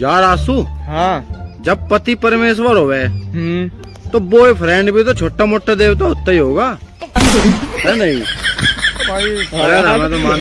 यार आसू हाँ। जब पति परमेश्वर होवे हम्म। तो बॉयफ्रेंड भी तो छोटा मोटा देवता होता ही होगा। है नहीं? भाई अरे तो मान